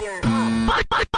Fuck, fuck.